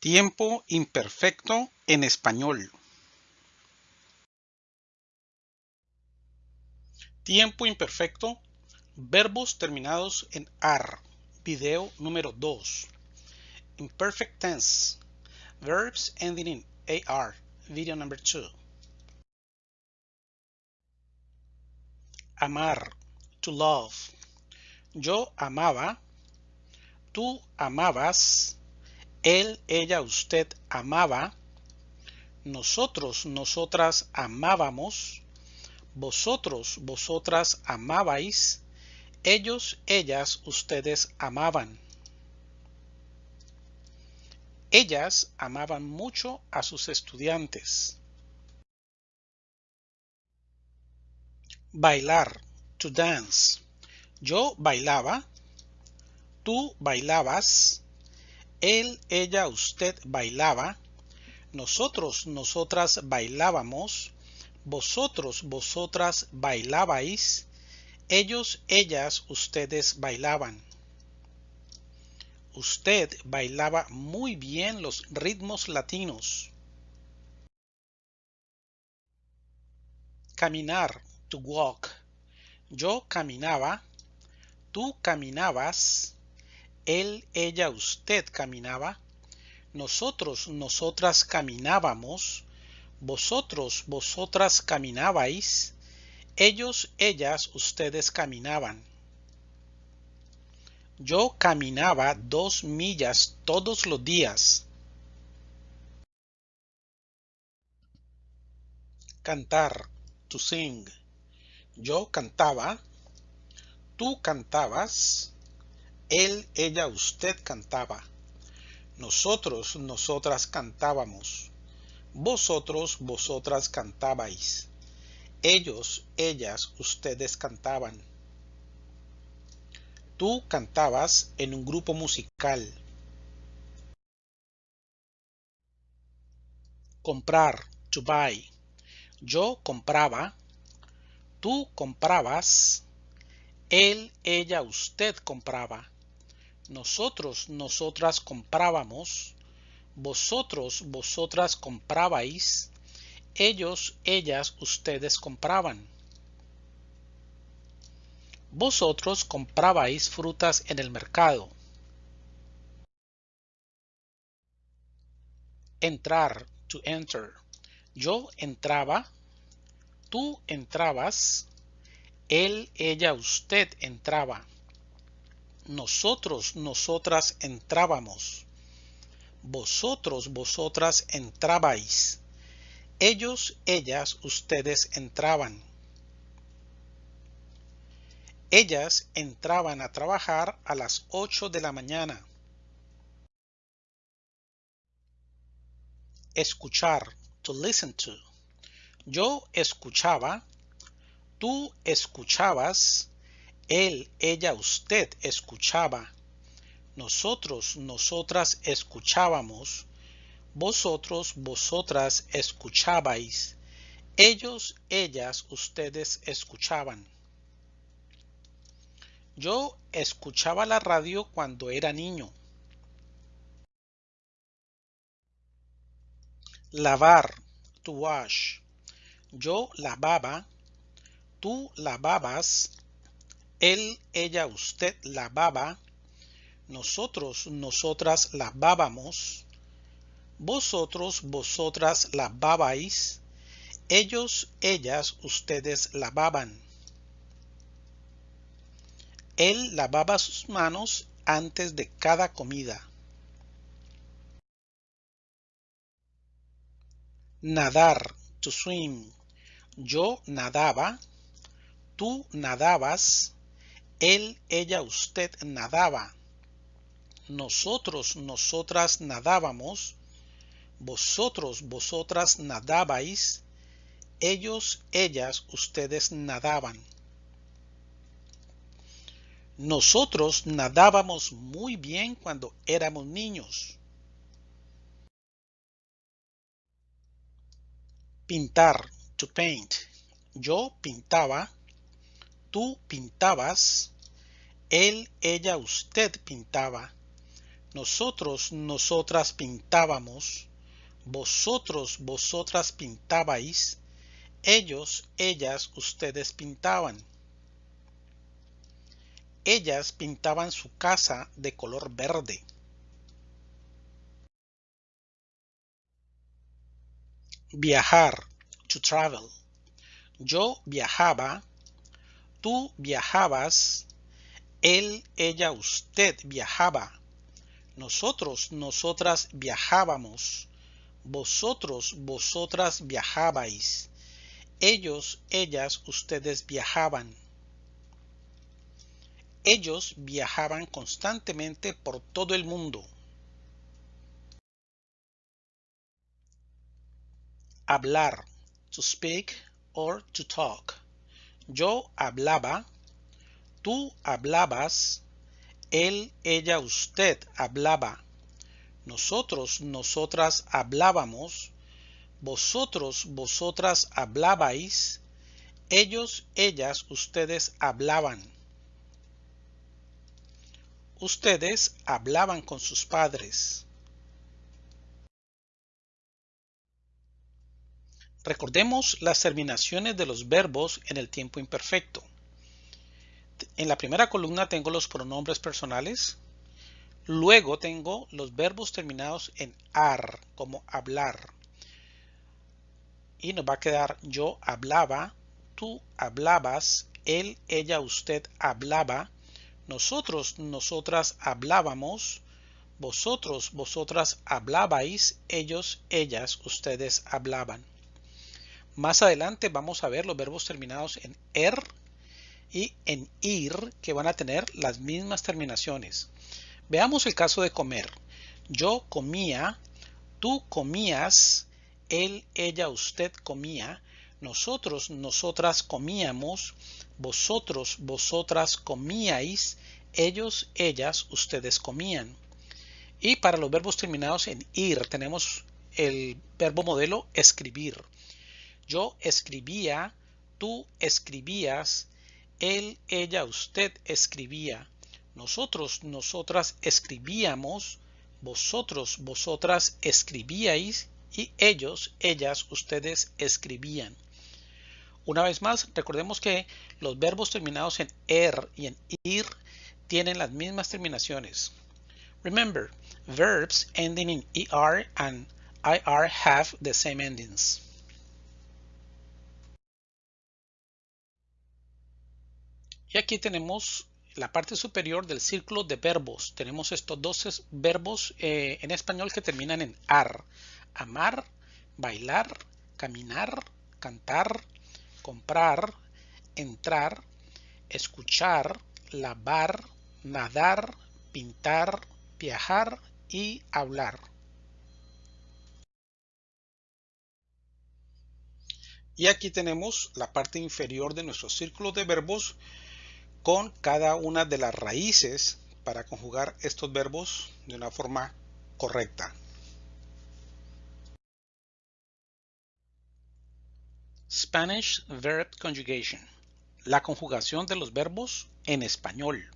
Tiempo imperfecto en español. Tiempo imperfecto. Verbos terminados en AR. Video número 2. Imperfect tense. Verbs ending in AR. Video number 2. Amar. To love. Yo amaba. Tú amabas él, ella, usted amaba, nosotros, nosotras amábamos, vosotros, vosotras amabais, ellos, ellas, ustedes amaban. Ellas amaban mucho a sus estudiantes. Bailar, to dance. Yo bailaba, tú bailabas, él, ella, usted bailaba. Nosotros, nosotras bailábamos. Vosotros, vosotras bailabais. Ellos, ellas, ustedes bailaban. Usted bailaba muy bien los ritmos latinos. Caminar, to walk. Yo caminaba, tú caminabas, él, ella, usted caminaba, nosotros, nosotras caminábamos, vosotros, vosotras caminabais, ellos, ellas, ustedes caminaban. Yo caminaba dos millas todos los días. Cantar, to sing. Yo cantaba, tú cantabas, él, ella, usted cantaba. Nosotros, nosotras cantábamos. Vosotros, vosotras cantabais. Ellos, ellas, ustedes cantaban. Tú cantabas en un grupo musical. Comprar, to buy. Yo compraba. Tú comprabas. Él, ella, usted compraba nosotros, nosotras comprábamos, vosotros, vosotras comprabais, ellos, ellas, ustedes compraban. Vosotros comprabais frutas en el mercado. Entrar, to enter. Yo entraba, tú entrabas, él, ella, usted entraba nosotros, nosotras entrábamos. Vosotros, vosotras entrabais. Ellos, ellas, ustedes entraban. Ellas entraban a trabajar a las 8 de la mañana. Escuchar, to listen to. Yo escuchaba, tú escuchabas, él, ella, usted escuchaba. Nosotros, nosotras escuchábamos. Vosotros, vosotras escuchabais. Ellos, ellas, ustedes escuchaban. Yo escuchaba la radio cuando era niño. Lavar, to wash. Yo lavaba, tú lavabas, él, ella, usted lavaba. Nosotros, nosotras lavábamos. Vosotros, vosotras lavabais. Ellos, ellas, ustedes lavaban. Él lavaba sus manos antes de cada comida. Nadar, to swim. Yo nadaba, tú nadabas, él, ella, usted nadaba. Nosotros, nosotras nadábamos. Vosotros, vosotras nadabais. Ellos, ellas, ustedes nadaban. Nosotros nadábamos muy bien cuando éramos niños. Pintar, to paint. Yo pintaba, tú pintabas, él, ella, usted pintaba. Nosotros, nosotras pintábamos. Vosotros, vosotras pintabais. Ellos, ellas, ustedes pintaban. Ellas pintaban su casa de color verde. Viajar, to travel. Yo viajaba, tú viajabas, él, ella, usted viajaba. Nosotros, nosotras viajábamos. Vosotros, vosotras viajabais. Ellos, ellas, ustedes viajaban. Ellos viajaban constantemente por todo el mundo. Hablar, to speak or to talk. Yo hablaba, tú hablabas, él, ella, usted hablaba. Nosotros, nosotras hablábamos. Vosotros, vosotras hablabais. Ellos, ellas, ustedes hablaban. Ustedes hablaban con sus padres. Recordemos las terminaciones de los verbos en el tiempo imperfecto. En la primera columna tengo los pronombres personales. Luego tengo los verbos terminados en ar, como hablar. Y nos va a quedar yo hablaba, tú hablabas, él, ella, usted hablaba, nosotros, nosotras hablábamos, vosotros, vosotras hablabais, ellos, ellas, ustedes hablaban. Más adelante vamos a ver los verbos terminados en er y en ir que van a tener las mismas terminaciones. Veamos el caso de comer. Yo comía, tú comías, él, ella, usted comía, nosotros, nosotras comíamos, vosotros, vosotras comíais, ellos, ellas, ustedes comían. Y para los verbos terminados en ir tenemos el verbo modelo escribir. Yo escribía, tú escribías, él, ella, usted escribía. Nosotros, nosotras escribíamos. Vosotros, vosotras escribíais. Y ellos, ellas, ustedes escribían. Una vez más, recordemos que los verbos terminados en er y en ir tienen las mismas terminaciones. Remember, verbs ending in er and ir have the same endings. Y aquí tenemos la parte superior del círculo de verbos. Tenemos estos dos verbos eh, en español que terminan en ar. Amar, bailar, caminar, cantar, comprar, entrar, escuchar, lavar, nadar, pintar, viajar y hablar. Y aquí tenemos la parte inferior de nuestro círculo de verbos con cada una de las raíces para conjugar estos verbos de una forma correcta. Spanish Verb Conjugation. La conjugación de los verbos en español.